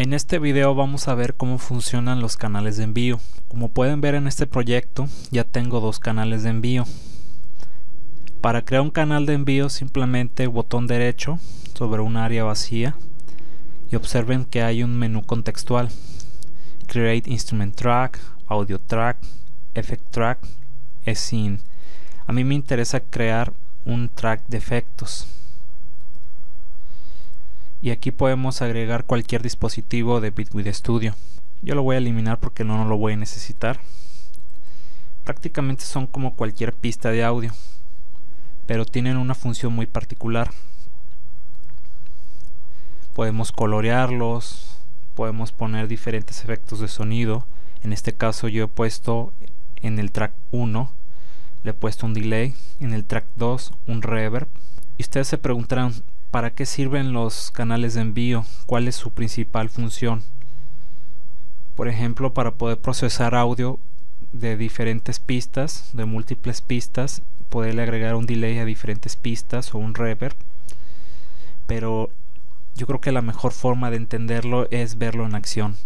En este video vamos a ver cómo funcionan los canales de envío. Como pueden ver en este proyecto ya tengo dos canales de envío. Para crear un canal de envío simplemente botón derecho sobre un área vacía y observen que hay un menú contextual. Create Instrument Track, Audio Track, Effect Track, Scene. A mí me interesa crear un track de efectos y aquí podemos agregar cualquier dispositivo de Bitwig Studio. Yo lo voy a eliminar porque no, no lo voy a necesitar. Prácticamente son como cualquier pista de audio pero tienen una función muy particular. Podemos colorearlos podemos poner diferentes efectos de sonido. En este caso yo he puesto en el track 1 le he puesto un delay en el track 2 un reverb. Y ustedes se preguntarán ¿Para qué sirven los canales de envío? ¿Cuál es su principal función? Por ejemplo, para poder procesar audio de diferentes pistas, de múltiples pistas, poderle agregar un delay a diferentes pistas o un reverb. Pero yo creo que la mejor forma de entenderlo es verlo en acción.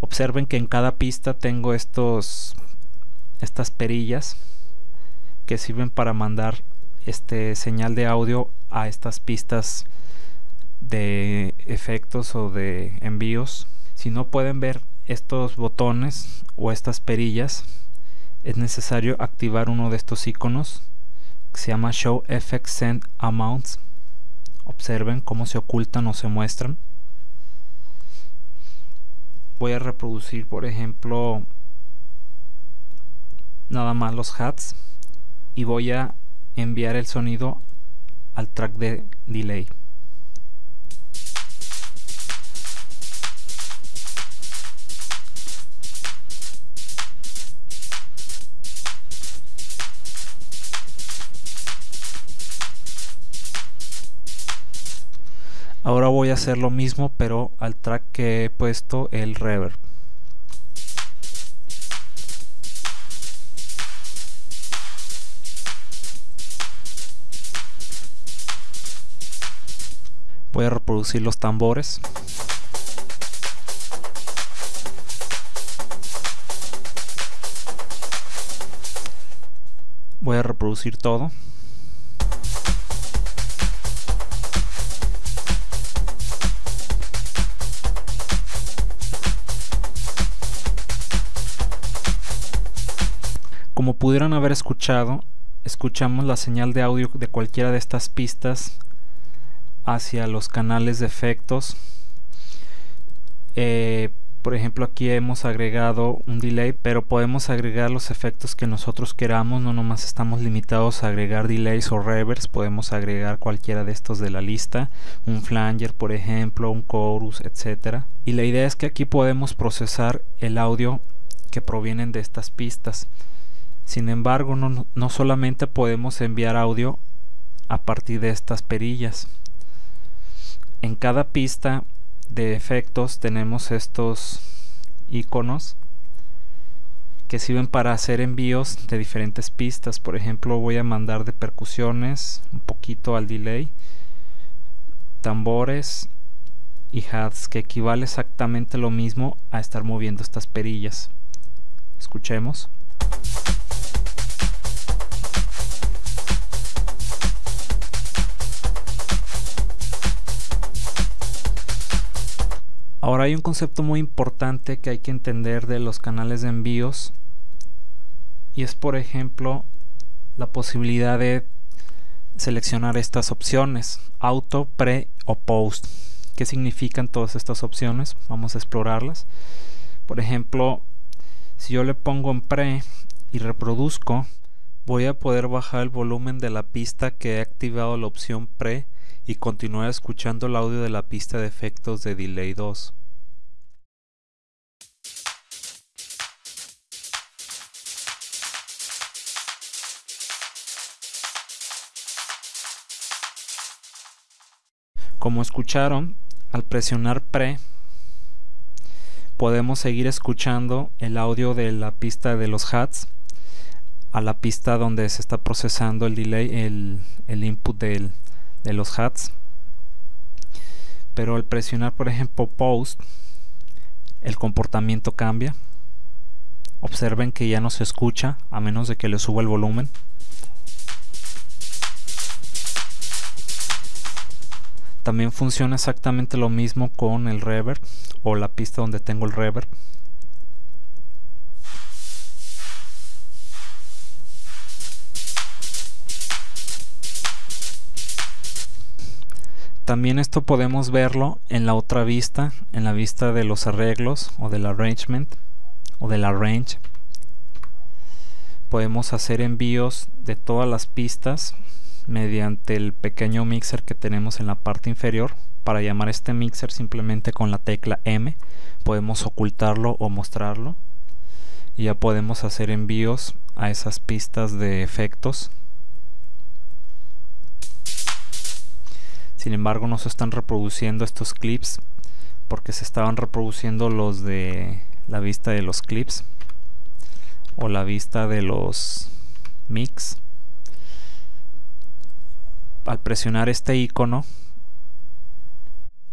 Observen que en cada pista tengo estos estas perillas que sirven para mandar este señal de audio a estas pistas de efectos o de envíos. Si no pueden ver estos botones o estas perillas es necesario activar uno de estos iconos que se llama show effect send amounts. Observen cómo se ocultan o se muestran. Voy a reproducir por ejemplo nada más los hats y voy a enviar el sonido al track de delay. Ahora voy a hacer lo mismo pero al track que he puesto el reverb voy a reproducir los tambores. Voy a reproducir todo. Como pudieron haber escuchado, escuchamos la señal de audio de cualquiera de estas pistas hacia los canales de efectos. Eh, por ejemplo aquí hemos agregado un delay pero podemos agregar los efectos que nosotros queramos no nomás estamos limitados a agregar delays o reverbs podemos agregar cualquiera de estos de la lista un flanger por ejemplo un chorus etcétera y la idea es que aquí podemos procesar el audio que provienen de estas pistas sin embargo, no, no solamente podemos enviar audio a partir de estas perillas. En cada pista de efectos tenemos estos iconos que sirven para hacer envíos de diferentes pistas. Por ejemplo, voy a mandar de percusiones un poquito al delay, tambores y hats, que equivale exactamente lo mismo a estar moviendo estas perillas. Escuchemos. Hay un concepto muy importante que hay que entender de los canales de envíos y es por ejemplo la posibilidad de seleccionar estas opciones auto, pre o post ¿qué significan todas estas opciones? vamos a explorarlas por ejemplo si yo le pongo en pre y reproduzco voy a poder bajar el volumen de la pista que he activado la opción pre y continuar escuchando el audio de la pista de efectos de Delay 2. Como escucharon, al presionar pre podemos seguir escuchando el audio de la pista de los hats a la pista donde se está procesando el delay, el, el input del, de los hats pero al presionar por ejemplo post el comportamiento cambia. Observen que ya no se escucha a menos de que le suba el volumen. También funciona exactamente lo mismo con el reverb o la pista donde tengo el reverb. También esto podemos verlo en la otra vista, en la vista de los arreglos o del arrangement o del arrange. Podemos hacer envíos de todas las pistas mediante el pequeño mixer que tenemos en la parte inferior. Para llamar este mixer simplemente con la tecla M podemos ocultarlo o mostrarlo. Y ya podemos hacer envíos a esas pistas de efectos. Sin embargo no se están reproduciendo estos clips porque se estaban reproduciendo los de la vista de los clips o la vista de los mix al presionar este icono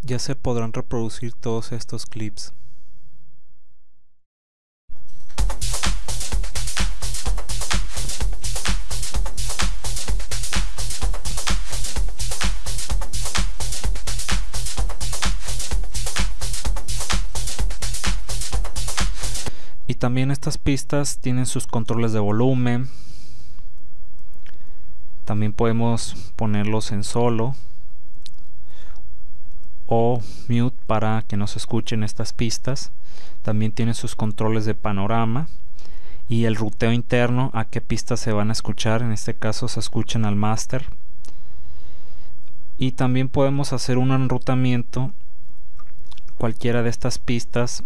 ya se podrán reproducir todos estos clips. Y también estas pistas tienen sus controles de volumen también podemos ponerlos en solo o mute para que no se escuchen estas pistas. También tiene sus controles de panorama y el ruteo interno a qué pistas se van a escuchar. En este caso se escuchan al master y también podemos hacer un enrutamiento. Cualquiera de estas pistas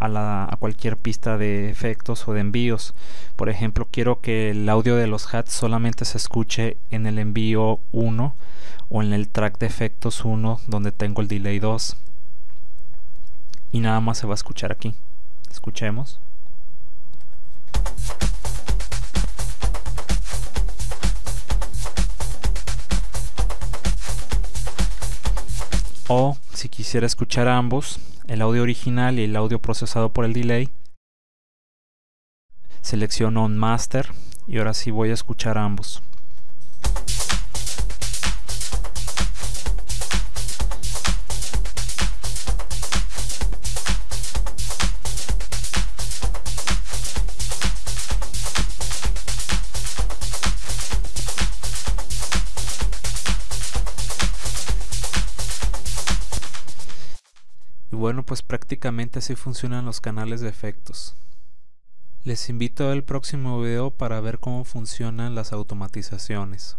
a, cualquier pista de efectos o de envíos. Por ejemplo, quiero que el audio de los hats solamente se escuche en el envío 1 o en el track de efectos 1 donde tengo el delay 2. Y nada más se va a escuchar aquí. Escuchemos. O si quisiera escuchar ambos, el audio original y el audio procesado por el delay. Selecciono On Master y ahora sí voy a escuchar ambos. Bueno, pues prácticamente así funcionan los canales de efectos. Les invito al próximo video para ver cómo funcionan las automatizaciones.